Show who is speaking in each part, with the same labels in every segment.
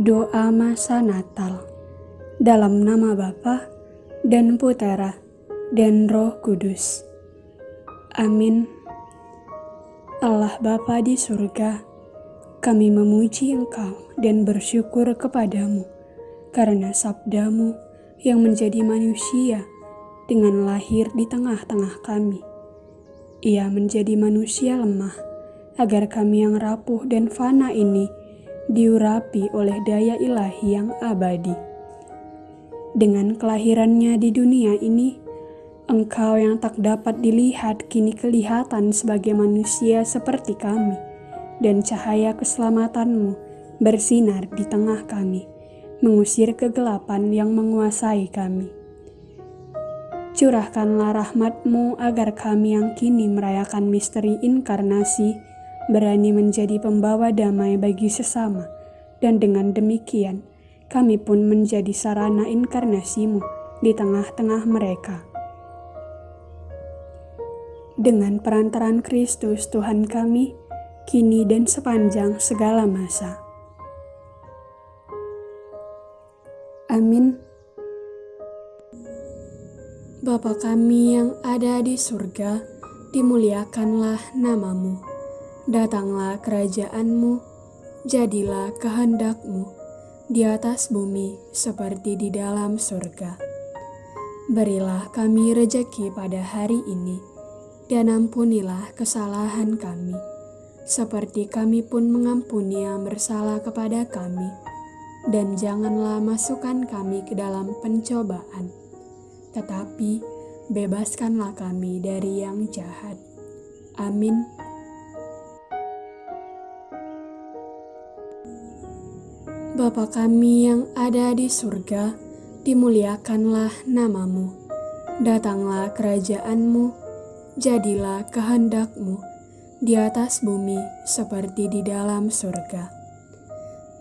Speaker 1: Doa masa Natal dalam nama Bapa dan Putera dan Roh Kudus. Amin. Allah Bapa di surga, kami memuji Engkau dan bersyukur kepadamu karena sabdamu yang menjadi manusia dengan lahir di tengah-tengah kami. Ia menjadi manusia lemah agar kami yang rapuh dan fana ini diurapi oleh daya ilahi yang abadi. Dengan kelahirannya di dunia ini, engkau yang tak dapat dilihat kini kelihatan sebagai manusia seperti kami, dan cahaya keselamatanmu bersinar di tengah kami, mengusir kegelapan yang menguasai kami. Curahkanlah rahmatmu agar kami yang kini merayakan misteri inkarnasi, berani menjadi pembawa damai bagi sesama, dan dengan demikian kami pun menjadi sarana inkarnasimu di tengah-tengah mereka. Dengan perantaran Kristus Tuhan kami, kini dan sepanjang segala masa. Amin. Bapa kami yang ada di surga, dimuliakanlah namamu Datanglah kerajaanmu, jadilah kehendakmu di atas bumi seperti di dalam surga. Berilah kami rejeki pada hari ini, dan ampunilah kesalahan kami, seperti kami pun mengampuni yang bersalah kepada kami. Dan janganlah masukkan kami ke dalam pencobaan, tetapi bebaskanlah kami dari yang jahat. Amin. Bapa kami yang ada di surga, dimuliakanlah namamu. Datanglah kerajaanmu, jadilah kehendakmu di atas bumi seperti di dalam surga.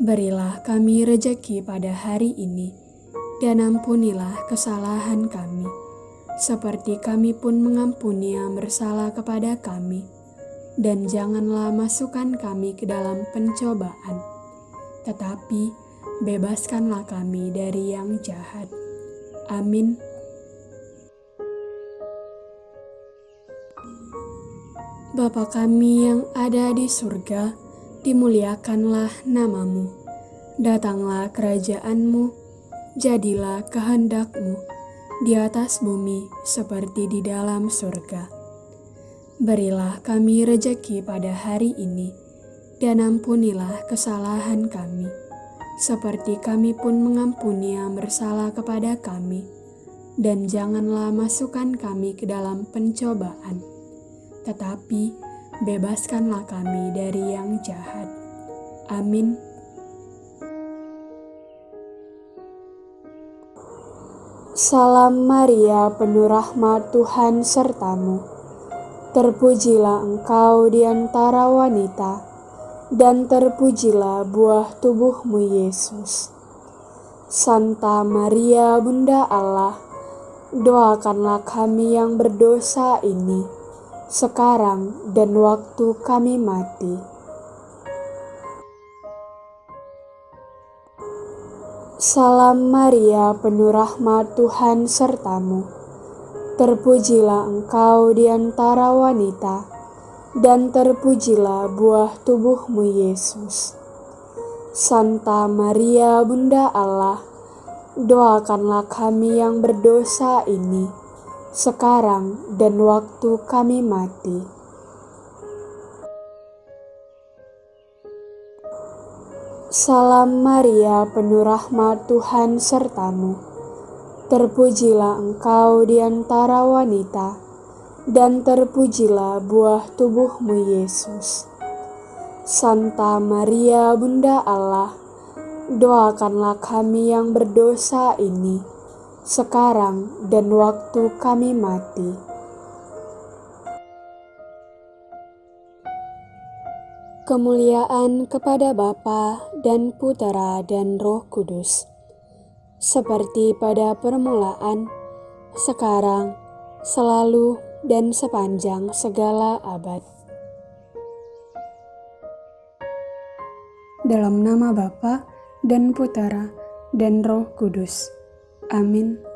Speaker 1: Berilah kami rejeki pada hari ini, dan ampunilah kesalahan kami, seperti kami pun mengampuni yang bersalah kepada kami. Dan janganlah masukkan kami ke dalam pencobaan, tetapi bebaskanlah kami dari yang jahat. Amin. Bapa kami yang ada di surga, dimuliakanlah namamu. Datanglah kerajaanmu, jadilah kehendakmu di atas bumi seperti di dalam surga. Berilah kami rejeki pada hari ini, dan ampunilah kesalahan kami, seperti kami pun mengampuni yang bersalah kepada kami, dan janganlah masukkan kami ke dalam pencobaan, tetapi bebaskanlah kami dari yang jahat. Amin. Salam Maria, penuh rahmat Tuhan sertamu. Terpujilah engkau di antara wanita dan terpujilah buah tubuhmu Yesus. Santa Maria Bunda Allah, doakanlah kami yang berdosa ini, sekarang dan waktu kami mati. Salam Maria, penuh rahmat Tuhan sertamu. Terpujilah engkau di antara wanita, dan terpujilah buah tubuhmu Yesus. Santa Maria Bunda Allah, doakanlah kami yang berdosa ini, sekarang dan waktu kami mati. Salam Maria, penuh rahmat Tuhan sertamu. Terpujilah engkau di antara wanita, dan terpujilah buah tubuhmu Yesus. Santa Maria Bunda Allah, doakanlah kami yang berdosa ini, sekarang dan waktu kami mati. Kemuliaan kepada Bapa dan Putera dan Roh Kudus, seperti pada permulaan, sekarang, selalu, dan sepanjang segala abad. Dalam nama Bapa dan Putera, dan Roh Kudus. Amin.